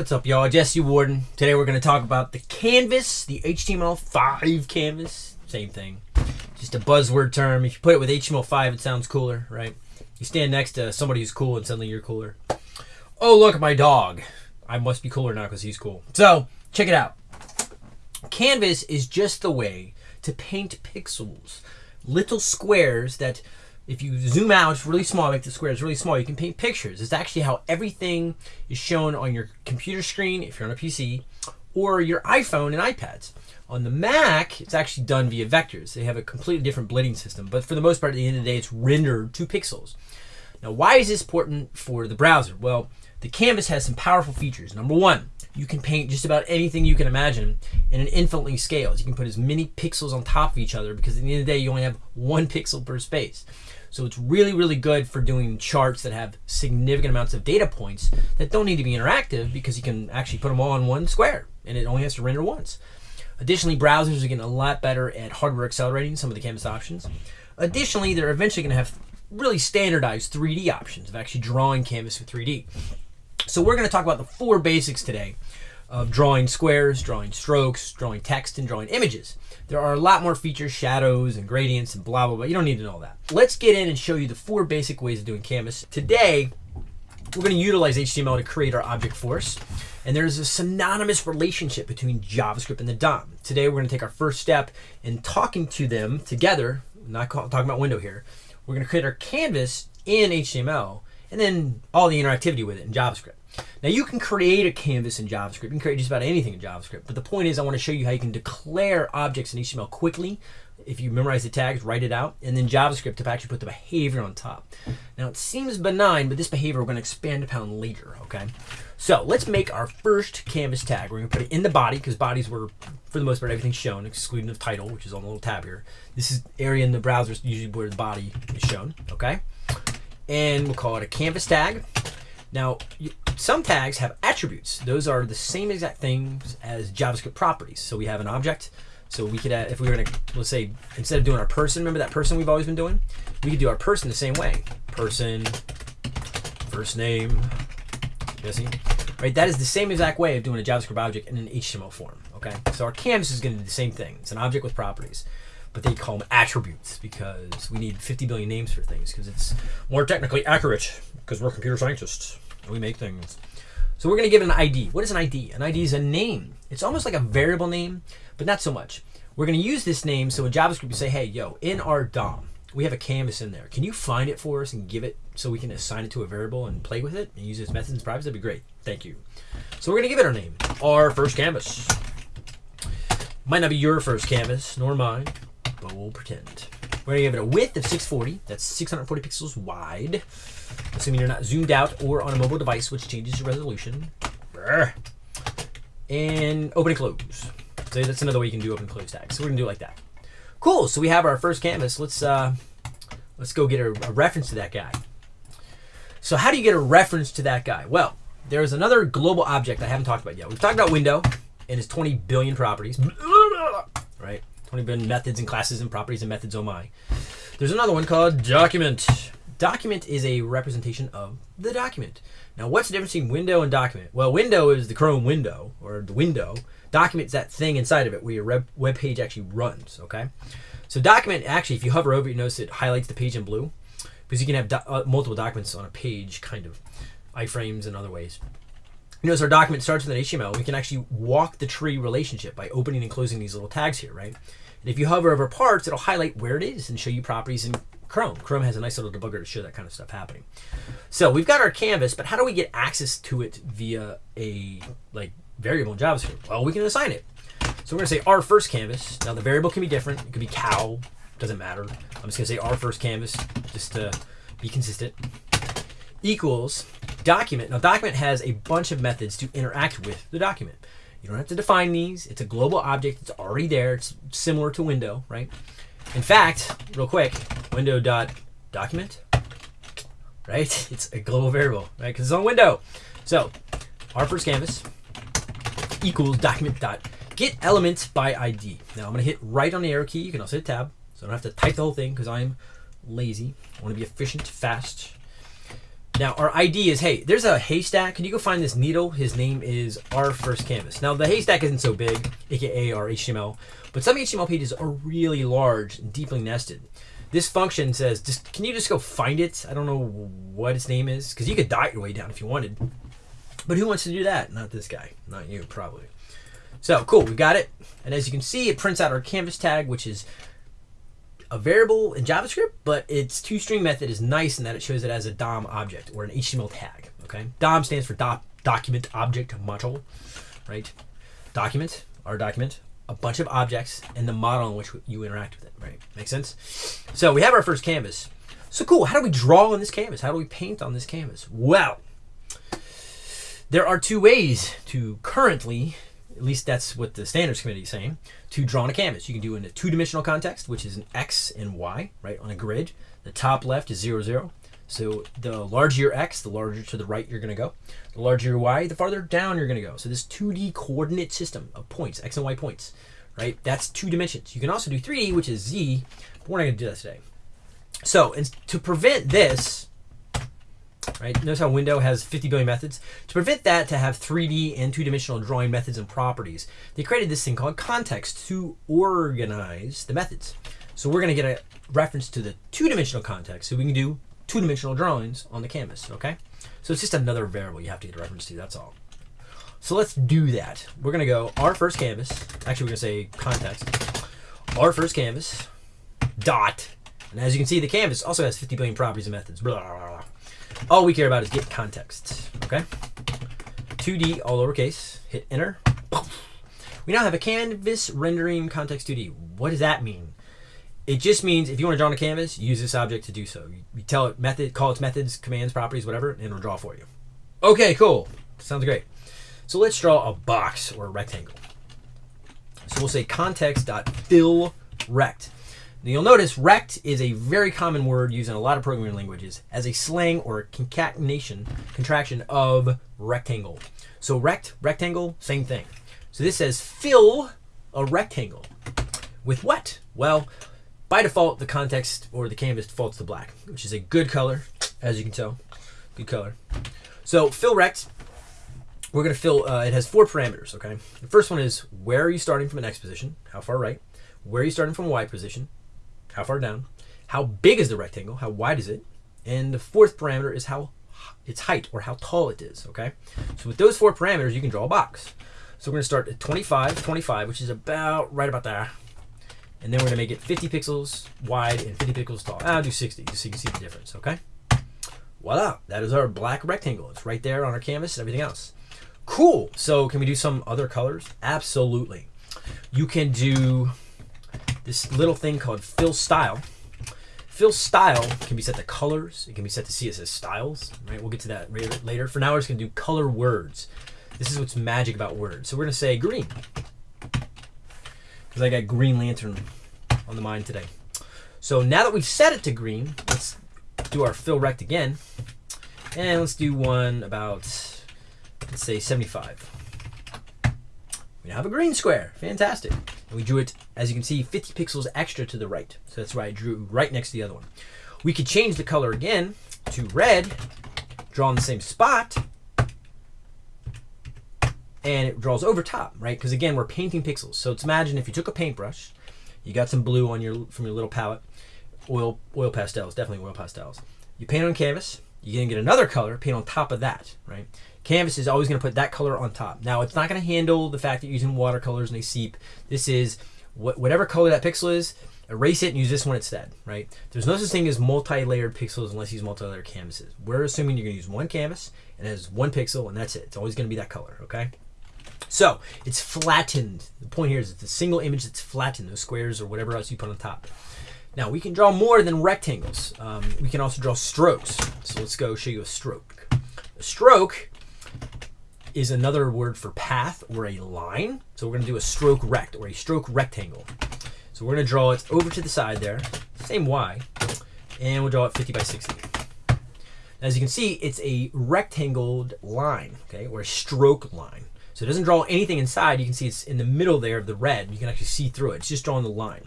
What's up, y'all? Jesse Warden. Today we're going to talk about the canvas, the HTML5 canvas. Same thing. Just a buzzword term. If you put it with HTML5, it sounds cooler, right? You stand next to somebody who's cool and suddenly you're cooler. Oh, look my dog. I must be cooler now because he's cool. So, check it out. Canvas is just the way to paint pixels. Little squares that if you zoom out it's really small, make the squares really small, you can paint pictures. It's actually how everything is shown on your computer screen if you're on a PC or your iPhone and iPads. On the Mac, it's actually done via vectors. They have a completely different blending system, but for the most part, at the end of the day, it's rendered to pixels. Now, why is this important for the browser? Well, the canvas has some powerful features. Number one, you can paint just about anything you can imagine in an infinitely scales. You can put as many pixels on top of each other because at the end of the day, you only have one pixel per space. So it's really, really good for doing charts that have significant amounts of data points that don't need to be interactive because you can actually put them all on one square and it only has to render once. Additionally, browsers are getting a lot better at hardware accelerating some of the canvas options. Additionally, they're eventually going to have really standardized 3D options of actually drawing canvas with 3D. So we're going to talk about the four basics today of drawing squares, drawing strokes, drawing text, and drawing images. There are a lot more features, shadows and gradients and blah, blah, blah. You don't need to know all that. Let's get in and show you the four basic ways of doing canvas. Today, we're going to utilize HTML to create our object force. And there's a synonymous relationship between JavaScript and the DOM. Today, we're going to take our first step in talking to them together, not talking about window here. We're going to create our canvas in HTML and then all the interactivity with it in JavaScript. Now you can create a canvas in JavaScript. You can create just about anything in JavaScript. But the point is I want to show you how you can declare objects in HTML quickly. If you memorize the tags, write it out, and then JavaScript to actually put the behavior on top. Now it seems benign, but this behavior we're going to expand upon later, okay? So let's make our first canvas tag. We're going to put it in the body because bodies were, for the most part, everything's shown, excluding the title, which is on the little tab here. This is area in the browser usually where the body is shown, okay? And we'll call it a canvas tag. Now, some tags have attributes. Those are the same exact things as JavaScript properties. So we have an object. So we could, add, if we were going to, let's say, instead of doing our person, remember that person we've always been doing? We could do our person the same way. Person, first name, Jesse. Right, that is the same exact way of doing a JavaScript object in an HTML form. Okay, so our canvas is going to do the same thing. It's an object with properties but they call them attributes because we need 50 billion names for things because it's more technically accurate because we're computer scientists and we make things. So we're going to give it an ID. What is an ID? An ID is a name. It's almost like a variable name, but not so much. We're going to use this name so in JavaScript you say, hey, yo, in our DOM, we have a canvas in there. Can you find it for us and give it so we can assign it to a variable and play with it and use its methods and properties? That'd be great. Thank you. So we're going to give it our name, our first canvas. Might not be your first canvas, nor mine, but we'll pretend. We're gonna give it a width of 640. That's 640 pixels wide. Assuming you're not zoomed out or on a mobile device, which changes your resolution. And open and close. So that's another way you can do open and close tags. So we're gonna do it like that. Cool. So we have our first canvas. Let's uh, let's go get a, a reference to that guy. So how do you get a reference to that guy? Well, there's another global object I haven't talked about yet. We've talked about window and its 20 billion properties, right? 20 billion methods and classes and properties and methods, oh my. There's another one called document. Document is a representation of the document. Now, what's the difference between window and document? Well, window is the Chrome window, or the window. Document is that thing inside of it where your web page actually runs, okay? So document, actually, if you hover over it, you notice it highlights the page in blue because you can have do uh, multiple documents on a page, kind of, iframes and other ways. You notice our document starts with an HTML. We can actually walk the tree relationship by opening and closing these little tags here, right? And if you hover over parts, it'll highlight where it is and show you properties in Chrome. Chrome has a nice little debugger to show that kind of stuff happening. So we've got our canvas, but how do we get access to it via a like variable in JavaScript? Well, we can assign it. So we're gonna say our first canvas. Now the variable can be different. It could be cow, doesn't matter. I'm just gonna say our first canvas just to be consistent. Equals document. Now document has a bunch of methods to interact with the document. You don't have to define these. It's a global object. It's already there. It's similar to window, right? In fact, real quick, window dot document, right? It's a global variable, right? Because it's on window. So our first canvas equals document dot get elements by ID. Now I'm gonna hit right on the arrow key. You can also hit tab, so I don't have to type the whole thing because I'm lazy. I want to be efficient, fast. Now our ID is hey, there's a haystack. Can you go find this needle? His name is our first canvas. Now the haystack isn't so big, aka our HTML, but some HTML pages are really large and deeply nested. This function says, just can you just go find it? I don't know what its name is because you could dot your way down if you wanted, but who wants to do that? Not this guy, not you probably. So cool, we got it. And as you can see, it prints out our canvas tag, which is a variable in JavaScript, but its toString method is nice in that it shows it as a DOM object or an HTML tag. Okay, DOM stands for doc document object model, right? Document, our document, a bunch of objects, and the model in which you interact with it. Right? Makes sense. So we have our first canvas. So cool. How do we draw on this canvas? How do we paint on this canvas? Well, there are two ways to currently at least that's what the standards committee is saying, to draw on a canvas. You can do it in a two-dimensional context, which is an X and Y, right, on a grid. The top left is zero, zero. So the larger your X, the larger to the right you're going to go. The larger your Y, the farther down you're going to go. So this 2D coordinate system of points, X and Y points, right, that's two dimensions. You can also do 3D, which is Z, but we're not to do that today. So to prevent this, right? Notice how Window has 50 billion methods. To prevent that to have 3D and two-dimensional drawing methods and properties, they created this thing called context to organize the methods. So we're going to get a reference to the two-dimensional context so we can do two-dimensional drawings on the canvas, okay? So it's just another variable you have to get a reference to, that's all. So let's do that. We're going to go our first canvas. Actually, we're going to say context. Our first canvas dot. And as you can see, the canvas also has 50 billion properties and methods. Blah, blah, blah. All we care about is get context, okay? 2D, all lowercase, hit enter. We now have a canvas rendering context 2D. What does that mean? It just means if you want to draw on a canvas, use this object to do so. You tell it method, call its methods, commands, properties, whatever, and it'll draw for you. Okay, cool. Sounds great. So let's draw a box or a rectangle. So we'll say context.fill rect. Now you'll notice rect is a very common word used in a lot of programming languages as a slang or concatenation, contraction of rectangle. So rect, rectangle, same thing. So this says fill a rectangle. With what? Well, by default, the context or the canvas defaults to black, which is a good color, as you can tell. Good color. So fill rect, we're going to fill, uh, it has four parameters, okay? The first one is where are you starting from an X position? How far right? Where are you starting from a Y position? How far down, how big is the rectangle, how wide is it, and the fourth parameter is how its height or how tall it is, okay? So with those four parameters, you can draw a box. So we're gonna start at 25, 25, which is about right about there. And then we're gonna make it 50 pixels wide and 50 pixels tall. I'll do 60, just so you can see the difference, okay? Voila, that is our black rectangle. It's right there on our canvas and everything else. Cool, so can we do some other colors? Absolutely. You can do this little thing called fill style. Fill style can be set to colors. It can be set to CSS styles. Right, we'll get to that later. For now, we're just gonna do color words. This is what's magic about words. So we're gonna say green because I got Green Lantern on the mind today. So now that we've set it to green, let's do our fill rect again, and let's do one about let's say 75. We now have a green square. Fantastic. And we drew it, as you can see, 50 pixels extra to the right. So that's why I drew right next to the other one. We could change the color again to red, draw in the same spot, and it draws over top, right? Because again, we're painting pixels. So let's imagine if you took a paintbrush, you got some blue on your from your little palette, oil oil pastels, definitely oil pastels. You paint on canvas, you're gonna get another color, paint on top of that, right? Canvas is always going to put that color on top. Now, it's not going to handle the fact that you're using watercolors and they seep. This is wh whatever color that pixel is, erase it and use this one instead, right? There's no such thing as multi-layered pixels unless you use multi-layered canvases. We're assuming you're going to use one canvas and it has one pixel and that's it. It's always going to be that color, okay? So, it's flattened. The point here is it's a single image that's flattened, those squares or whatever else you put on top. Now, we can draw more than rectangles. Um, we can also draw strokes. So let's go show you a stroke. A stroke is another word for path or a line. So we're going to do a stroke rect or a stroke rectangle. So we're going to draw it over to the side there, same Y, and we'll draw it 50 by 60. As you can see, it's a rectangle line, okay, or a stroke line. So it doesn't draw anything inside. You can see it's in the middle there of the red. You can actually see through it. It's just drawing the line.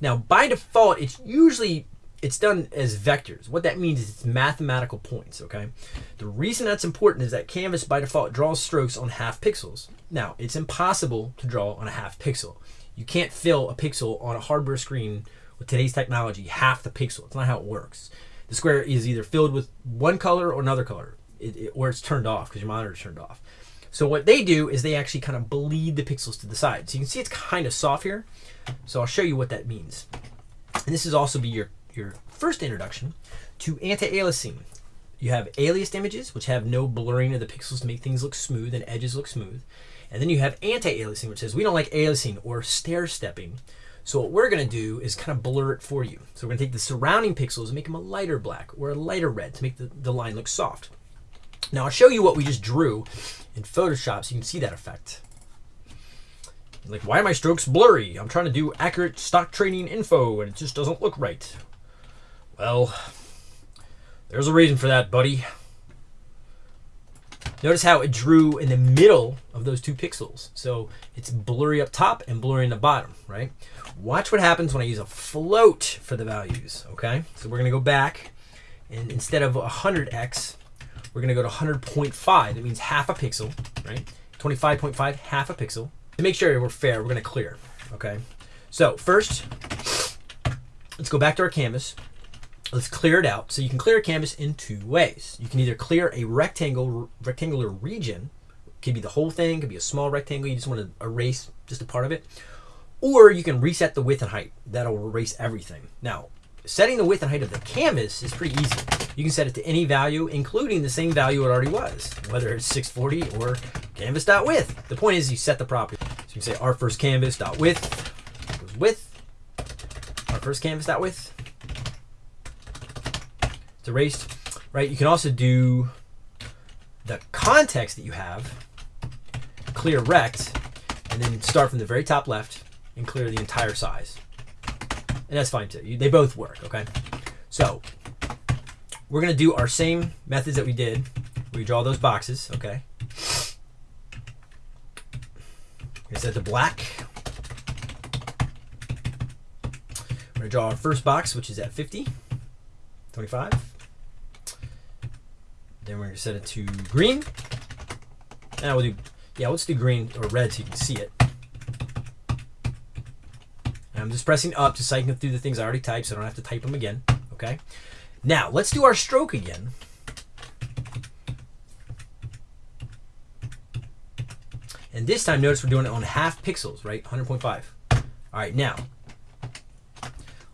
Now, by default, it's usually it's done as vectors. What that means is it's mathematical points, okay? The reason that's important is that Canvas by default draws strokes on half pixels. Now, it's impossible to draw on a half pixel. You can't fill a pixel on a hardware screen with today's technology half the pixel. It's not how it works. The square is either filled with one color or another color, it, it, or it's turned off because your monitor is turned off. So what they do is they actually kind of bleed the pixels to the side. So you can see it's kind of soft here. So I'll show you what that means. And this is also be your your first introduction to anti-aliasing. You have aliased images, which have no blurring of the pixels to make things look smooth and edges look smooth. And then you have anti-aliasing, which says we don't like aliasing or stair-stepping. So what we're going to do is kind of blur it for you. So we're going to take the surrounding pixels and make them a lighter black or a lighter red to make the, the line look soft. Now I'll show you what we just drew in Photoshop so you can see that effect. Like, why are my strokes blurry? I'm trying to do accurate stock trading info and it just doesn't look right. Well, there's a reason for that, buddy. Notice how it drew in the middle of those two pixels. So it's blurry up top and blurry in the bottom, right? Watch what happens when I use a float for the values, okay? So we're gonna go back and instead of 100x, we're gonna go to 100.5. That means half a pixel, right? 25.5, half a pixel. To make sure we're fair, we're gonna clear, okay? So first, let's go back to our canvas let's clear it out. So you can clear a canvas in two ways. You can either clear a rectangle, rectangular region, could be the whole thing, could be a small rectangle, you just want to erase just a part of it, or you can reset the width and height. That'll erase everything. Now, setting the width and height of the canvas is pretty easy. You can set it to any value, including the same value it already was, whether it's 640 or canvas.width. The point is you set the property. So you can say our first canvas.width equals width, our first canvas.width it's erased, right? You can also do the context that you have, clear rect, and then start from the very top left and clear the entire size. And that's fine too. They both work, okay? So we're gonna do our same methods that we did. We draw those boxes, okay? We set the black. We're gonna draw our first box, which is at 50, 25. Then we're gonna set it to green. Now we'll do, yeah, let's do green or red so you can see it. And I'm just pressing up to cycle through the things I already typed so I don't have to type them again, okay? Now, let's do our stroke again. And this time, notice we're doing it on half pixels, right? 100.5. All right, now,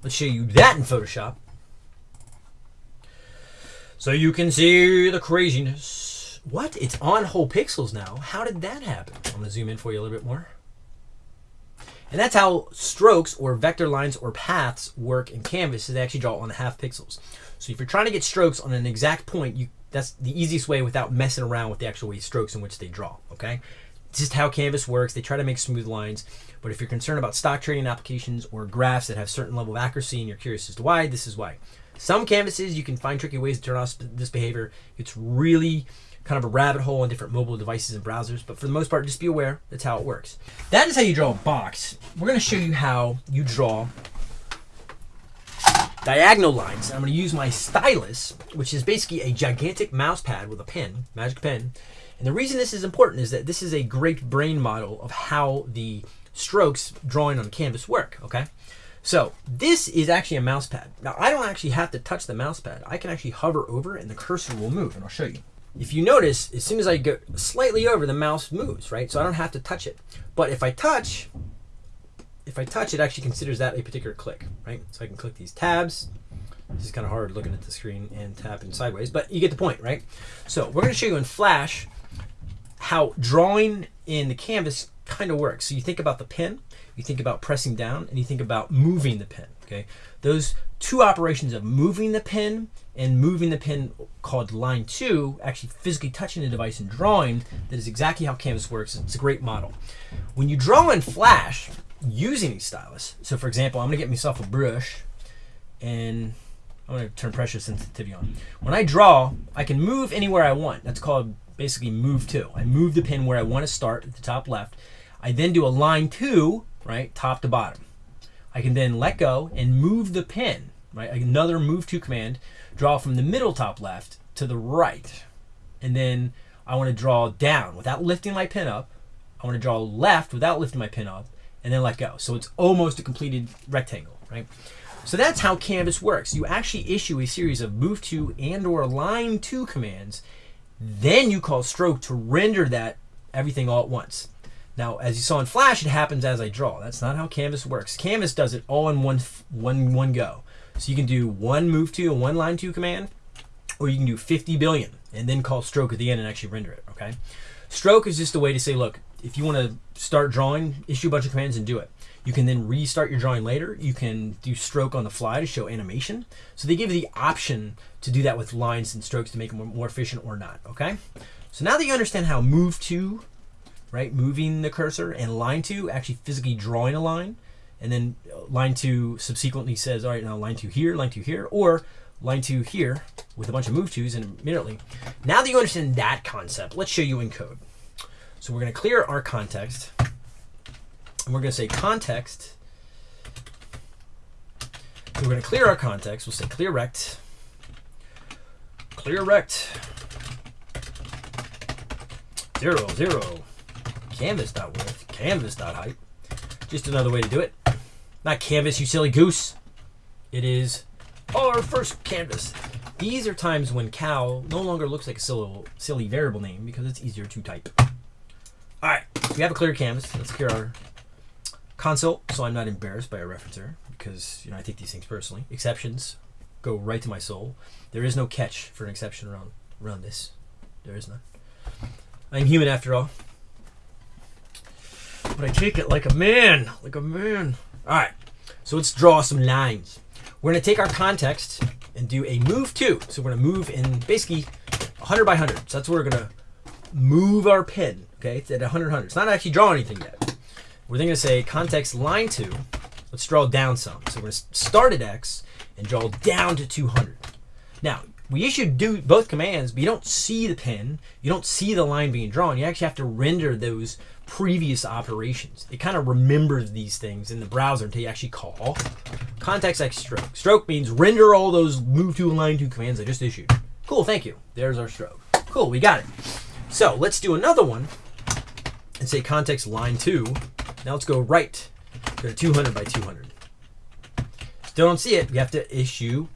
let's show you that in Photoshop. So you can see the craziness. What? It's on whole pixels now. How did that happen? I'm going to zoom in for you a little bit more. And that's how strokes or vector lines or paths work in Canvas. Is they actually draw on half pixels. So if you're trying to get strokes on an exact point, you that's the easiest way without messing around with the actual way strokes in which they draw. Okay, it's just how Canvas works. They try to make smooth lines. But if you're concerned about stock trading applications or graphs that have certain level of accuracy and you're curious as to why, this is why. Some canvases, you can find tricky ways to turn off this behavior. It's really kind of a rabbit hole on different mobile devices and browsers, but for the most part, just be aware that's how it works. That is how you draw a box. We're going to show you how you draw diagonal lines. I'm going to use my stylus, which is basically a gigantic mouse pad with a pen, magic pen. And the reason this is important is that this is a great brain model of how the strokes drawing on canvas work, okay? So this is actually a mouse pad. Now I don't actually have to touch the mouse pad. I can actually hover over and the cursor will move and I'll show you. If you notice, as soon as I go slightly over, the mouse moves, right? So I don't have to touch it. But if I touch, if I touch, it actually considers that a particular click, right? So I can click these tabs. This is kind of hard looking at the screen and tapping sideways, but you get the point, right? So we're gonna show you in Flash how drawing in the canvas kind of works. So you think about the pen, you think about pressing down, and you think about moving the pen. Okay, those two operations of moving the pen and moving the pen called line two, actually physically touching the device and drawing, that is exactly how Canvas works. It's a great model. When you draw in Flash using a stylus, so for example, I'm gonna get myself a brush and I'm gonna turn pressure sensitivity on. When I draw, I can move anywhere I want. That's called basically move to. I move the pen where I want to start at the top left. I then do a line two, right, top to bottom. I can then let go and move the pen, right? Another move to command, draw from the middle top left to the right. And then I want to draw down without lifting my pin up. I want to draw left without lifting my pin up and then let go. So it's almost a completed rectangle, right? So that's how Canvas works. You actually issue a series of move to and or line to commands. Then you call stroke to render that everything all at once. Now, as you saw in Flash, it happens as I draw. That's not how Canvas works. Canvas does it all in one, one, one go. So you can do one move to and one line to command, or you can do 50 billion and then call stroke at the end and actually render it, okay? Stroke is just a way to say, look, if you want to start drawing, issue a bunch of commands and do it. You can then restart your drawing later. You can do stroke on the fly to show animation. So they give you the option to do that with lines and strokes to make them more efficient or not, okay? So now that you understand how move to, right, moving the cursor, and line two, actually physically drawing a line, and then uh, line two subsequently says, all right, now line two here, line two here, or line two here with a bunch of move tos and immediately. Now that you understand that concept, let's show you in code. So we're going to clear our context. And we're going to say context. So we're going to clear our context. We'll say clear rect. Clear rect. Zero, zero. Canvas.width. Canvas.height. Just another way to do it. Not canvas, you silly goose. It is our first canvas. These are times when cow no longer looks like a silly, silly variable name because it's easier to type. All right, we have a clear canvas. Let's clear our console so I'm not embarrassed by a ReferenceError because you know I take these things personally. Exceptions go right to my soul. There is no catch for an exception around around this. There is none. I'm human after all. But I take it like a man, like a man. All right, so let's draw some lines. We're gonna take our context and do a move to. So we're gonna move in basically 100 by 100. So that's where we're gonna move our pin. Okay, it's at 100, 100. It's not actually drawing anything yet. We're then to say context line 2. Let's draw down some. So we're to start at X and draw down to 200. Now, we issued do both commands, but you don't see the pin. You don't see the line being drawn. You actually have to render those previous operations. It kind of remembers these things in the browser until you actually call context X stroke. Stroke means render all those move to and line to commands I just issued. Cool, thank you. There's our stroke. Cool, we got it. So let's do another one and say context line 2. Now let's go right. To 200 by 200. Still don't see it. We have to issue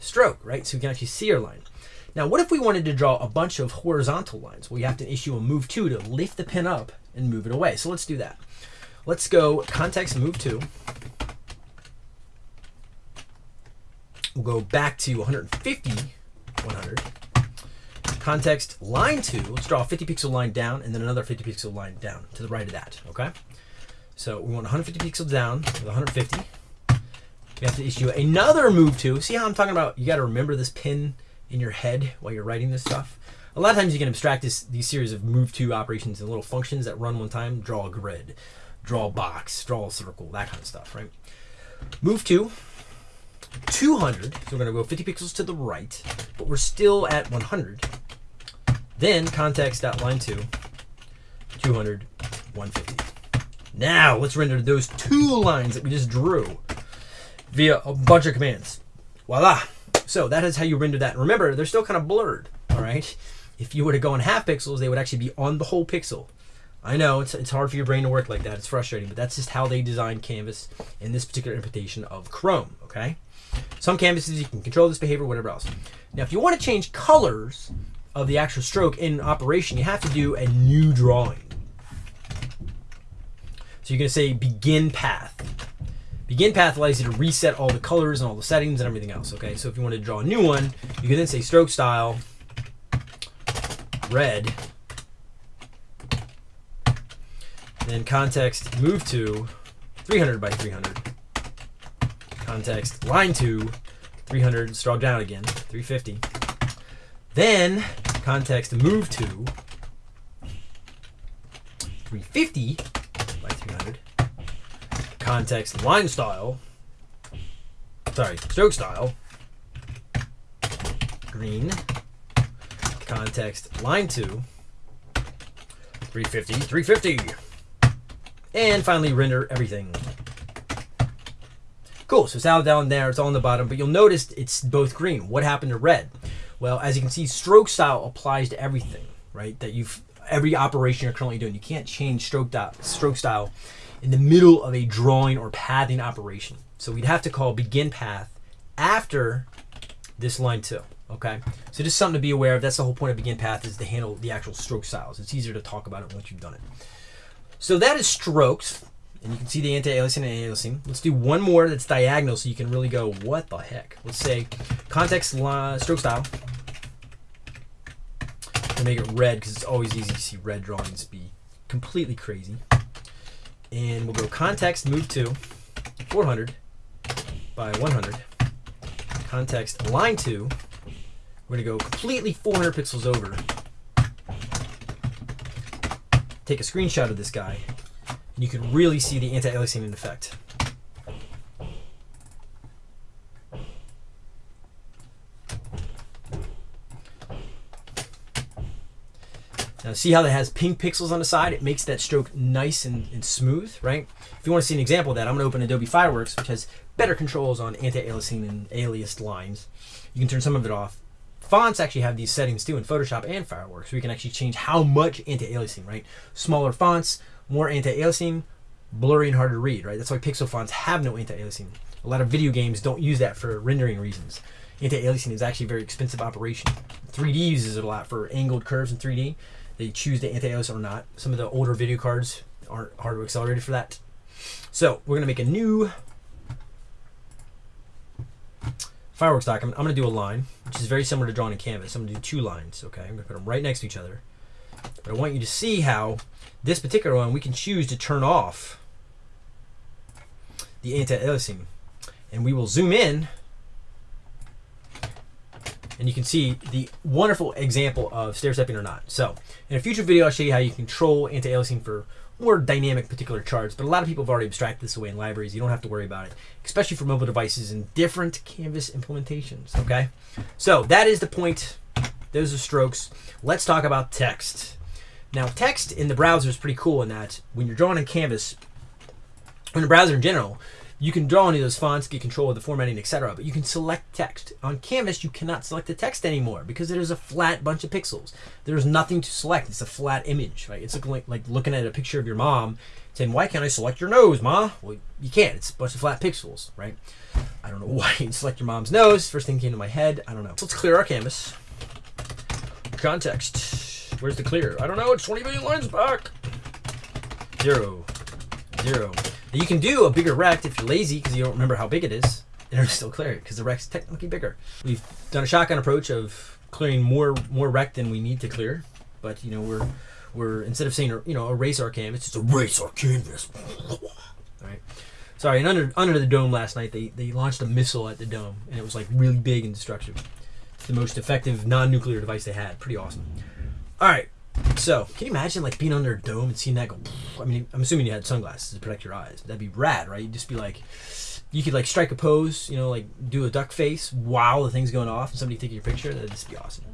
stroke, right? So we can actually see our line. Now, what if we wanted to draw a bunch of horizontal lines? Well, you have to issue a move to to lift the pin up and move it away. So let's do that. Let's go context move to. We'll go back to 150, 100 context line 2, let's draw a 50 pixel line down and then another 50 pixel line down to the right of that, okay? So we want 150 pixels down with 150. We have to issue another move to. See how I'm talking about you got to remember this pin in your head while you're writing this stuff? A lot of times you can abstract this, these series of move to operations and little functions that run one time. Draw a grid, draw a box, draw a circle, that kind of stuff, right? Move to 200. So we're going to go 50 pixels to the right, but we're still at 100. Then context.line 2, 200, 150. Now let's render those two lines that we just drew via a bunch of commands. Voila. So that is how you render that. Remember, they're still kind of blurred, all right? If you were to go in half pixels, they would actually be on the whole pixel. I know it's, it's hard for your brain to work like that. It's frustrating, but that's just how they designed Canvas in this particular implementation of Chrome, okay? Some canvases, you can control this behavior, whatever else. Now, if you want to change colors, of the actual stroke in operation, you have to do a new drawing. So you're going to say begin path. Begin path allows you to reset all the colors and all the settings and everything else. Okay, so if you want to draw a new one, you can then say stroke style red. Then context move to 300 by 300. Context line to 300, draw down again, 350. Then context move to 350 by 300. Context line style. Sorry, stroke style. Green. Context line 2. 350, 350. And finally render everything. Cool, so it's all down there, it's all on the bottom, but you'll notice it's both green. What happened to red? Well, as you can see, stroke style applies to everything, right? That you've every operation you're currently doing. You can't change stroke, dot, stroke style in the middle of a drawing or pathing operation. So we'd have to call begin path after this line too. Okay, so just something to be aware of. That's the whole point of begin path is to handle the actual stroke styles. It's easier to talk about it once you've done it. So that is strokes, and you can see the anti-aliasing and aliasing. Let's do one more that's diagonal so you can really go, what the heck? Let's say context line, stroke style. To make it red because it's always easy to see red drawings be completely crazy. And we'll go context move to 400 by 100. Context line 2 we're going to go completely 400 pixels over. Take a screenshot of this guy, and you can really see the anti-aliasing effect. See how that has pink pixels on the side? It makes that stroke nice and, and smooth, right? If you want to see an example of that, I'm going to open Adobe Fireworks, which has better controls on anti-aliasing and aliased lines. You can turn some of it off Fonts actually have these settings too in Photoshop and Fireworks. We can actually change how much anti-aliasing, right? Smaller fonts, more anti-aliasing, blurry and hard to read, right? That's why pixel fonts have no anti-aliasing. A lot of video games don't use that for rendering reasons. Anti-aliasing is actually a very expensive operation. 3D uses it a lot for angled curves in 3D. They choose the anti-alias or not. Some of the older video cards aren't hardware accelerated for that. So we're gonna make a new fireworks document, I'm going to do a line, which is very similar to drawing in Canvas. I'm going to do two lines, okay? I'm going to put them right next to each other. But I want you to see how this particular one, we can choose to turn off the anti-aliasing. And we will zoom in, and you can see the wonderful example of stair stepping or not. So in a future video, I'll show you how you control anti-aliasing for more dynamic particular charts, but a lot of people have already abstracted this away in libraries. You don't have to worry about it, especially for mobile devices and different Canvas implementations, okay? So that is the point. Those are strokes. Let's talk about text. Now, text in the browser is pretty cool in that when you're drawing in Canvas, in the browser in general, you can draw any of those fonts, get control of the formatting, etc. But you can select text. On Canvas, you cannot select the text anymore because it is a flat bunch of pixels. There's nothing to select. It's a flat image, right? It's looking like, like looking at a picture of your mom saying, why can't I select your nose, ma? Well, you can't. It's a bunch of flat pixels, right? I don't know why you can select your mom's nose. First thing came to my head. I don't know. So let's clear our canvas. Context. Where's the clear? I don't know. It's 20 million lines back. Zero. Zero. You can do a bigger rect if you're lazy because you don't remember how big it is, and it'll still clear it because the rect's technically bigger. We've done a shotgun approach of clearing more more rect than we need to clear, but you know we're we're instead of saying you know erase our canvas, it's erase our canvas. All right. Sorry, and under under the dome last night they they launched a missile at the dome, and it was like really big and destructive. It's the most effective non-nuclear device they had. Pretty awesome. All right. So, can you imagine like being under a dome and seeing that go? I mean, I'm assuming you had sunglasses to protect your eyes. That'd be rad, right? You'd just be like, you could like strike a pose, you know, like do a duck face while the thing's going off, and somebody taking your picture. That'd just be awesome.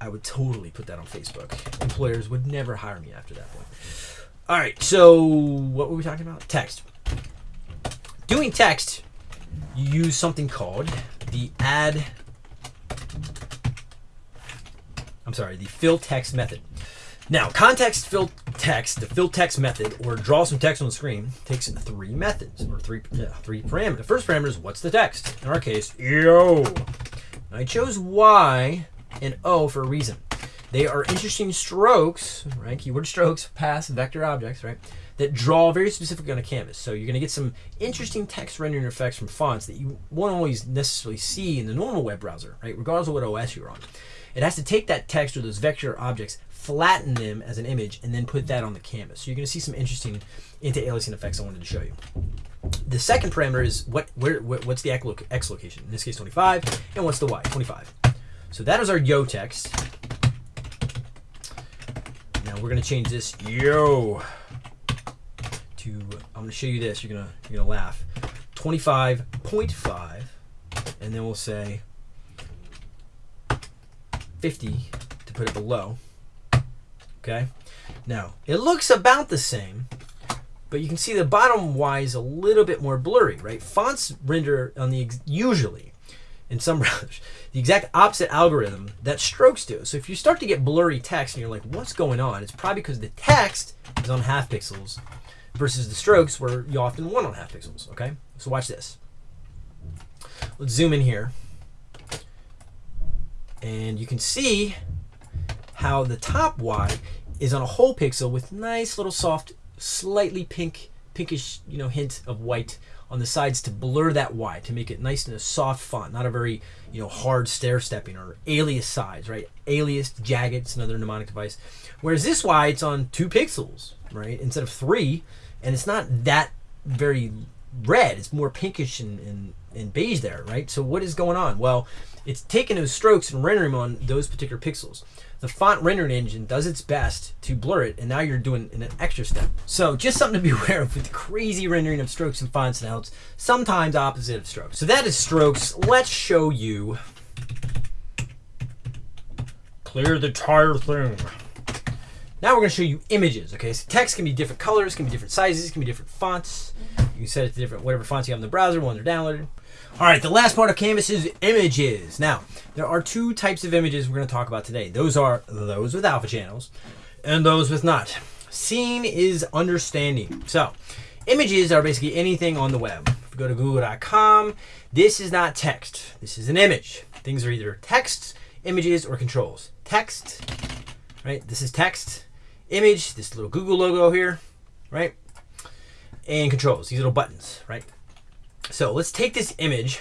I would totally put that on Facebook. Employers would never hire me after that point. All right, so what were we talking about? Text. Doing text, you use something called the add I'm sorry, the fill text method. Now, context fill text, the fill text method, or draw some text on the screen, takes in three methods, or three yeah, three parameters. The first parameter is what's the text? In our case, yo. I chose Y and O for a reason. They are interesting strokes, right? Keyword strokes, pass vector objects, right? That draw very specifically on a canvas. So you're going to get some interesting text rendering effects from fonts that you won't always necessarily see in the normal web browser, right? Regardless of what OS you're on. It has to take that text or those vector objects, flatten them as an image, and then put that on the canvas. So you're going to see some interesting anti-aliasing effects I wanted to show you. The second parameter is what where what's the x location? In this case, 25, and what's the y? 25. So that is our yo text. Now we're going to change this yo to I'm going to show you this. You're going to you're going to laugh. 25.5 and then we'll say 50 to put it below. Okay. Now, it looks about the same, But you can see the bottom Y is a little bit more blurry, right? Fonts render on the usually in some browsers the exact opposite algorithm that strokes do. So if you start to get blurry text and you're like, what's going on? It's probably because the text is on half pixels versus the strokes where you often want on half pixels. Okay, so watch this. Let's zoom in here, and you can see how the top Y is on a whole pixel with nice little soft, slightly pink, pinkish, you know, hint of white on the sides to blur that Y to make it nice and a soft font, not a very you know hard stair stepping or alias size, right? Alias jagged, it's another mnemonic device. Whereas this Y, it's on two pixels, right, instead of three, and it's not that very red. It's more pinkish and, and, and beige there, right? So what is going on? Well, it's taking those strokes and rendering them on those particular pixels. The font rendering engine does its best to blur it, and now you're doing an extra step. So just something to be aware of with the crazy rendering of strokes and fonts now. It's sometimes opposite of strokes. So that is strokes. Let's show you. Clear the tire thing. Now we're going to show you images. Okay, so text can be different colors, can be different sizes, can be different fonts. You can set it to different whatever fonts you have in the browser, when they're downloaded. All right, the last part of Canvas is images. Now, there are two types of images we're going to talk about today. Those are those with alpha channels and those with not. Seeing is understanding. So, images are basically anything on the web. If you go to google.com, this is not text. This is an image. Things are either text, images, or controls. Text, right? This is text. Image, this little Google logo here, right? And controls, these little buttons, right? So let's take this image.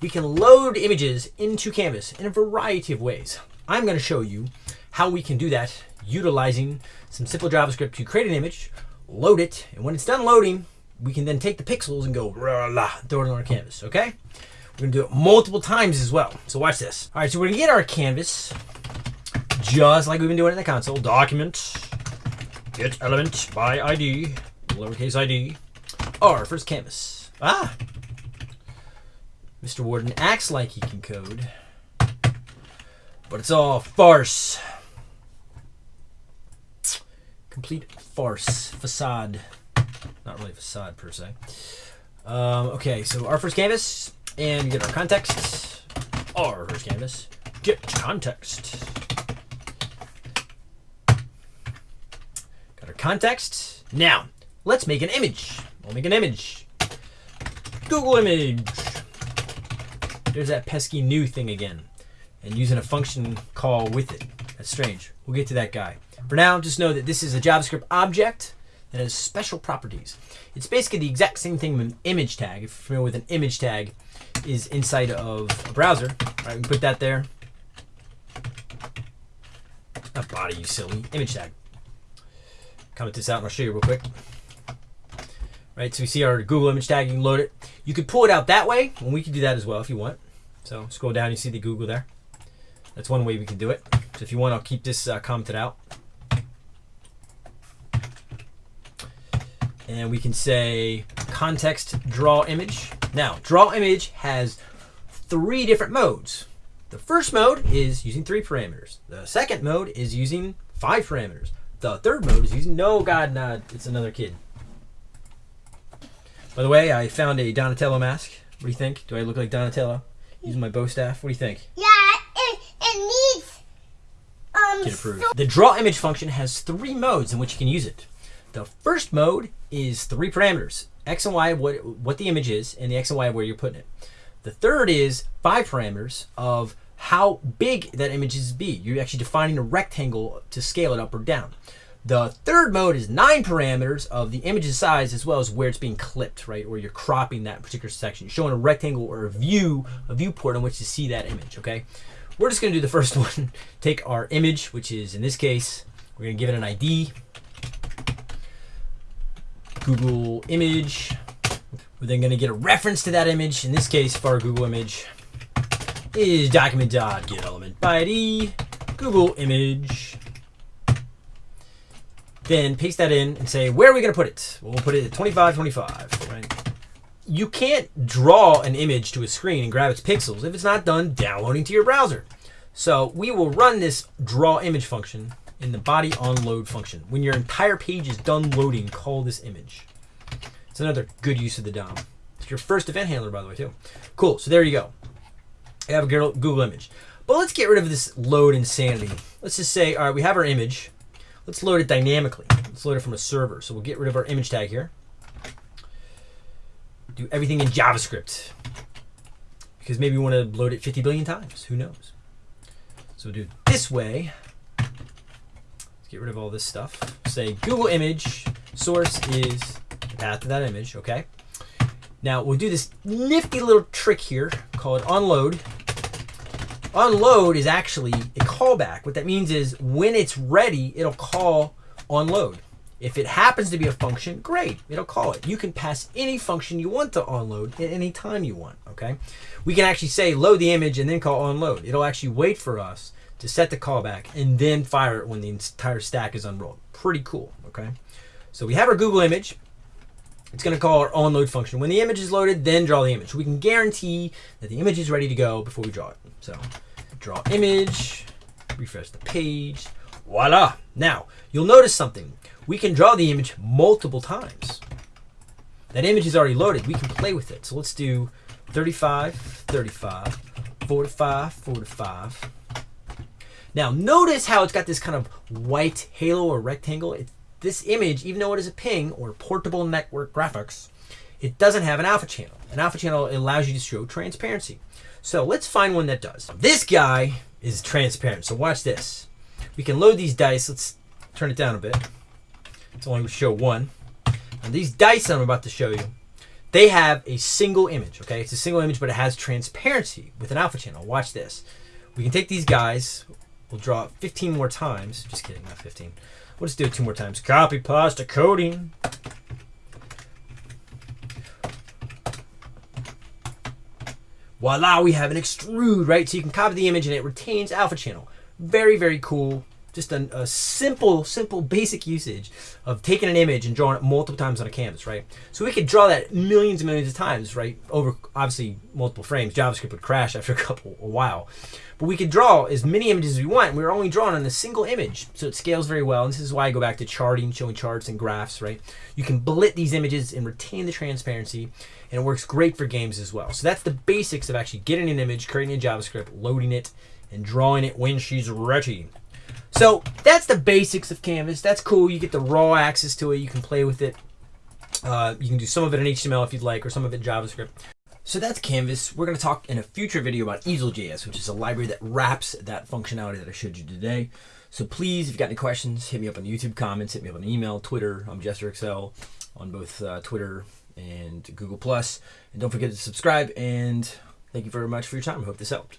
We can load images into Canvas in a variety of ways. I'm going to show you how we can do that utilizing some simple JavaScript to create an image, load it, and when it's done loading, we can then take the pixels and go rah, la, throw it on our canvas, okay? We're gonna do it multiple times as well. So watch this. All right, so we're gonna get our canvas just like we've been doing in the console. Document, get element by ID, lowercase id, our first canvas. Ah, Mr. Warden acts like he can code, but it's all farce. Complete farce. Facade. Not really facade per se. Um, okay, so our first canvas, and get our context. Our first canvas. Get context. Got our context. Now, let's make an image. We'll make an image. Google image. There's that pesky new thing again. And using a function call with it. That's strange. We'll get to that guy. For now, just know that this is a JavaScript object that has special properties. It's basically the exact same thing with an image tag. If you're familiar with an image tag, is inside of a browser. All right, we put that there. Not body, you silly. Image tag. Comment this out and I'll show you real quick. Right, so we see our Google image tag, you can load it. You could pull it out that way, and we can do that as well if you want. So scroll down, you see the Google there. That's one way we can do it. So if you want, I'll keep this uh, commented out. And we can say context draw image. Now, draw image has three different modes. The first mode is using three parameters. The second mode is using five parameters. The third mode is using, no, God, no, it's another kid. By the way, I found a Donatello mask. What do you think? Do I look like Donatello? Using my bow staff? What do you think? Yeah, it, it needs um Get approved. The draw image function has three modes in which you can use it. The first mode is three parameters. X and Y, what, what the image is, and the X and Y where you're putting it. The third is five parameters of how big that image is be. You're actually defining a rectangle to scale it up or down. The third mode is nine parameters of the image's size as well as where it's being clipped, right? Or you're cropping that particular section. You're showing a rectangle or a view, a viewport on which to see that image, okay? We're just gonna do the first one. Take our image, which is in this case, we're gonna give it an ID. Google image. We're then gonna get a reference to that image. In this case, for our Google image, is document.getElementById by ID, Google image. Then paste that in and say, where are we going to put it? Well, put it at 2525, right? You can't draw an image to a screen and grab its pixels if it's not done downloading to your browser. So we will run this draw image function in the body on load function. When your entire page is done loading, call this image. It's another good use of the DOM. It's your first event handler, by the way, too. Cool. So there you go. I have a Google image. But let's get rid of this load insanity. Let's just say, all right, we have our image. Let's load it dynamically. Let's load it from a server. So we'll get rid of our image tag here. Do everything in JavaScript. Because maybe we want to load it 50 billion times. Who knows? So we'll do it this way. Let's get rid of all this stuff. Say Google image source is the path to that image, okay? Now we'll do this nifty little trick here, call it Onload is actually a callback. What that means is when it's ready, it'll call onload. If it happens to be a function, great, it'll call it. You can pass any function you want to onload at any time you want, okay? We can actually say load the image and then call onload. It'll actually wait for us to set the callback and then fire it when the entire stack is unrolled. Pretty cool, okay? So we have our Google image. It's going to call our onload function. When the image is loaded, then draw the image. We can guarantee that the image is ready to go before we draw it. So draw image, refresh the page, voila. Now, you'll notice something. We can draw the image multiple times. That image is already loaded. We can play with it. So let's do 35, 35, 45, 45. Now, notice how it's got this kind of white halo or rectangle. It, this image, even though it is a ping or portable network graphics, it doesn't have an alpha channel. An alpha channel allows you to show transparency. So let's find one that does. This guy is transparent. So watch this. We can load these dice. Let's turn it down a bit. It's only show one. And these dice I'm about to show you, they have a single image. Okay, it's a single image, but it has transparency with an alpha channel. Watch this. We can take these guys. We'll draw it 15 more times. Just kidding, not 15. We'll just do it two more times. Copy, pasta, coding. Voila, we have an extrude, right? So you can copy the image and it retains alpha channel. Very, very cool. Just a, a, simple, simple, basic usage of taking an image and drawing it multiple times on a canvas, right? So we could draw that millions and millions of times, right? Over obviously multiple frames. JavaScript would crash after a couple, a while. But we could draw as many images as we want. We are only drawing on a single image, so it scales very well. And this is why I go back to charting, showing charts and graphs, right? You can blit these images and retain the transparency, and it works great for games as well. So that's the basics of actually getting an image, creating a JavaScript, loading it, and drawing it when she's ready. So that's the basics of Canvas. That's cool. You get the raw access to it. You can play with it. Uh, you can do some of it in HTML if you'd like, or some of it in JavaScript. So that's Canvas. We're going to talk in a future video about Easel.js, which is a library that wraps that functionality that I showed you today. So please, if you've got any questions, hit me up on the YouTube comments, hit me up on email, Twitter. I'm Jester Excel on both uh, Twitter and Google Plus. And don't forget to subscribe. And thank you very much for your time. I hope this helped.